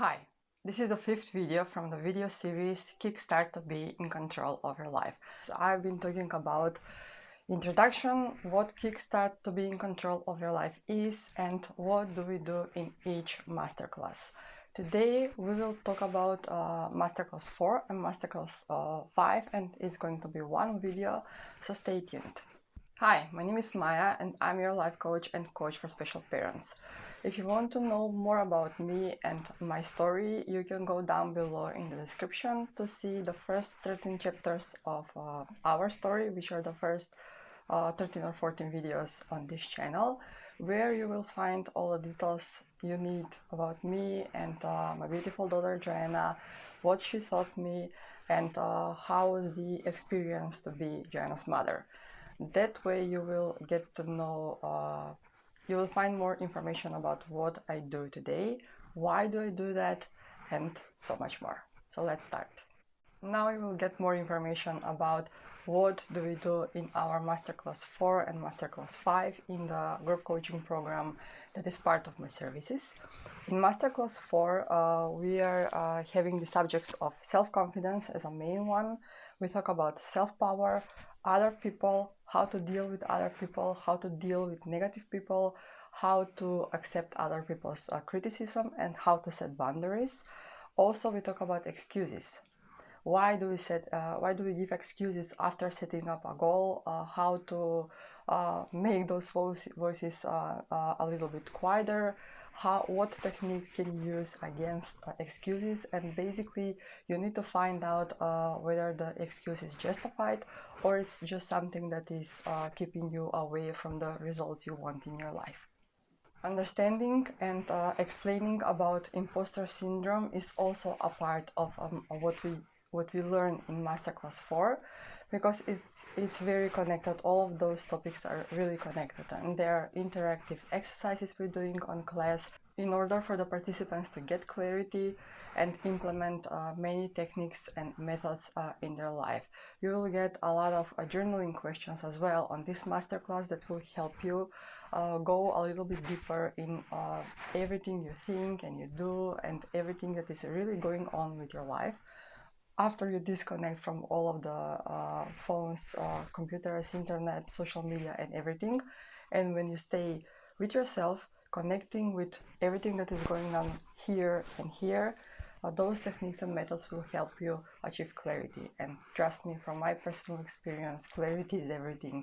Hi, this is the fifth video from the video series Kickstart to be in control of your life. So I've been talking about introduction, what Kickstart to be in control of your life is and what do we do in each masterclass. Today we will talk about uh, masterclass 4 and masterclass uh, 5 and it's going to be one video, so stay tuned. Hi, my name is Maya and I'm your life coach and coach for special parents. If you want to know more about me and my story, you can go down below in the description to see the first 13 chapters of uh, our story, which are the first uh, 13 or 14 videos on this channel, where you will find all the details you need about me and uh, my beautiful daughter Joanna, what she taught me, and uh, how was the experience to be Joanna's mother. That way you will get to know, uh, you will find more information about what I do today, why do I do that, and so much more. So let's start. Now you will get more information about what do we do in our Masterclass 4 and Masterclass 5 in the group coaching program that is part of my services. In Masterclass 4, uh, we are uh, having the subjects of self-confidence as a main one. We talk about self-power, other people, how to deal with other people, how to deal with negative people, how to accept other people's uh, criticism, and how to set boundaries. Also, we talk about excuses. Why do we set? Uh, why do we give excuses after setting up a goal? Uh, how to uh, make those voices uh, uh, a little bit quieter? How what technique can you use against excuses and basically you need to find out uh, whether the excuse is justified or it's just something that is uh, keeping you away from the results you want in your life. Understanding and uh, explaining about imposter syndrome is also a part of, um, what we what we learn in masterclass 4 because it's it's very connected all of those topics are really connected and there are interactive exercises we're doing on class in order for the participants to get clarity and implement uh, many techniques and methods uh, in their life. You will get a lot of uh, journaling questions as well on this masterclass that will help you uh, go a little bit deeper in uh, everything you think and you do and everything that is really going on with your life after you disconnect from all of the uh, phones, uh, computers, internet, social media, and everything, and when you stay with yourself, connecting with everything that is going on here and here, uh, those techniques and methods will help you achieve clarity. And trust me, from my personal experience, clarity is everything.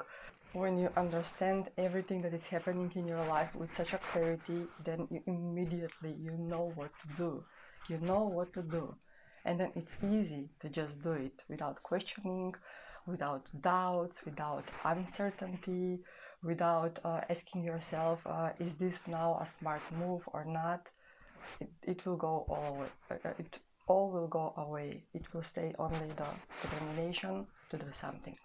When you understand everything that is happening in your life with such a clarity, then you immediately you know what to do. You know what to do and then it's easy to just do it without questioning without doubts without uncertainty without uh, asking yourself uh, is this now a smart move or not it, it will go all away. Uh, it all will go away it will stay only the determination to do something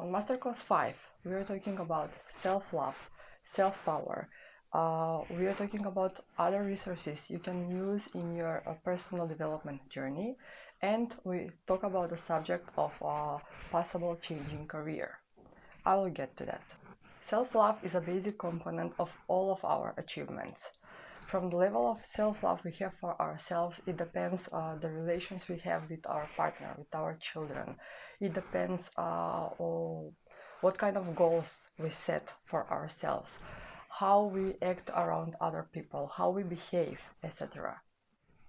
on masterclass 5 we are talking about self-love self-power uh, we are talking about other resources you can use in your uh, personal development journey and we talk about the subject of uh, possible changing career. I will get to that. Self-love is a basic component of all of our achievements. From the level of self-love we have for ourselves, it depends uh, the relations we have with our partner, with our children. It depends uh, on what kind of goals we set for ourselves how we act around other people, how we behave, etc.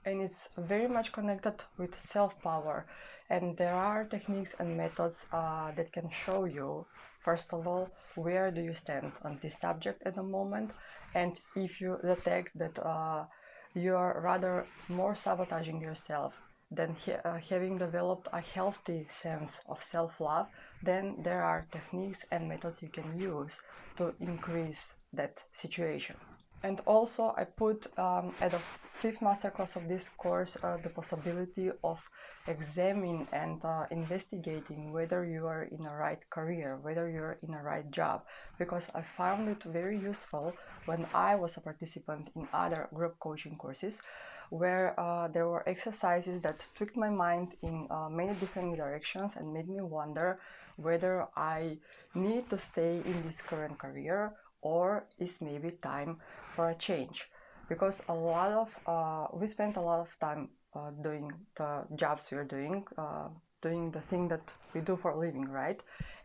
And it's very much connected with self-power. And there are techniques and methods uh, that can show you, first of all, where do you stand on this subject at the moment, and if you detect that uh, you are rather more sabotaging yourself than uh, having developed a healthy sense of self-love, then there are techniques and methods you can use to increase that situation. And also I put um, at the fifth masterclass of this course uh, the possibility of examining and uh, investigating whether you are in a right career, whether you're in a right job, because I found it very useful when I was a participant in other group coaching courses where uh, there were exercises that tweaked my mind in uh, many different directions and made me wonder whether I need to stay in this current career or is maybe time for a change because a lot of uh, we spend a lot of time uh, doing the jobs we're doing uh, doing the thing that we do for a living right?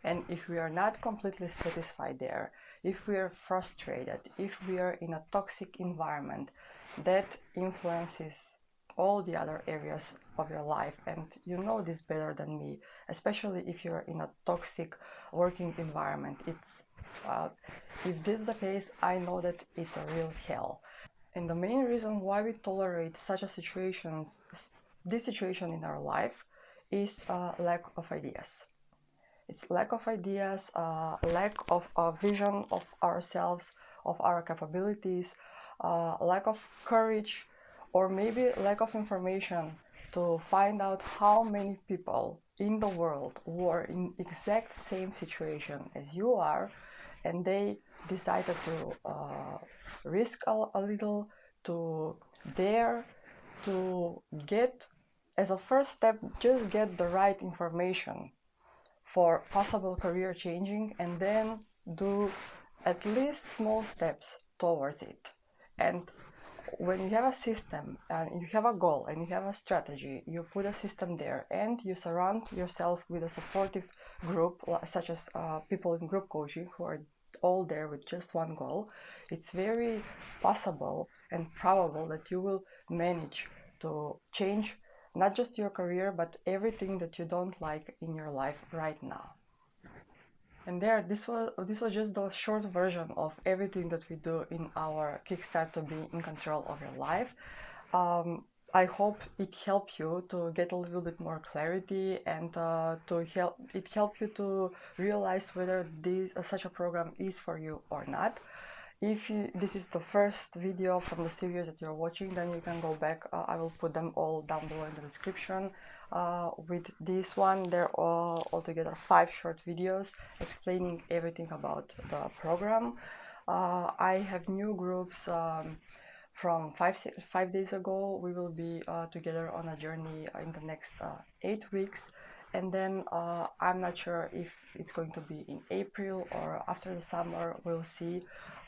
And if we are not completely satisfied there if we are frustrated if we are in a toxic environment that influences all the other areas of your life and you know this better than me especially if you're in a toxic working environment it's uh, if this is the case i know that it's a real hell and the main reason why we tolerate such a situations this situation in our life is uh, lack of ideas. It's lack of ideas uh, lack of a vision of ourselves of our capabilities uh, lack of courage or maybe lack of information to find out how many people in the world who are in exact same situation as you are and they decided to risk a, a little to dare to get as a first step just get the right information for possible career changing and then do at least small steps towards it. And when you have a system and you have a goal and you have a strategy, you put a system there and you surround yourself with a supportive group, such as uh, people in group coaching who are all there with just one goal, it's very possible and probable that you will manage to change not just your career but everything that you don't like in your life right now. And there, this was this was just the short version of everything that we do in our Kickstart to be in control of your life. Um, I hope it helped you to get a little bit more clarity and uh, to help it help you to realize whether this uh, such a program is for you or not. If you, this is the first video from the series that you're watching, then you can go back. Uh, I will put them all down below in the description. Uh, with this one, they're all altogether five short videos explaining everything about the program. Uh, I have new groups um, from five, five days ago. We will be uh, together on a journey in the next uh, eight weeks and then uh, I'm not sure if it's going to be in April or after the summer we'll see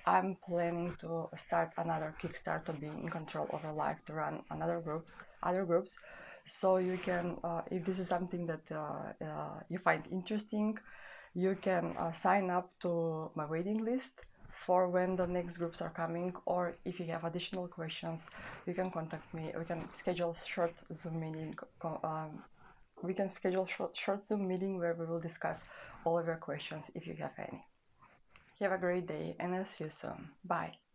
I'm planning to start another Kickstart to be in control of your life to run another groups, other groups. So you can, uh, if this is something that uh, uh, you find interesting, you can uh, sign up to my waiting list for when the next groups are coming or if you have additional questions you can contact me we can schedule short zoom meeting um, we can schedule short, short zoom meeting where we will discuss all of your questions if you have any have a great day and I'll see you soon. Bye.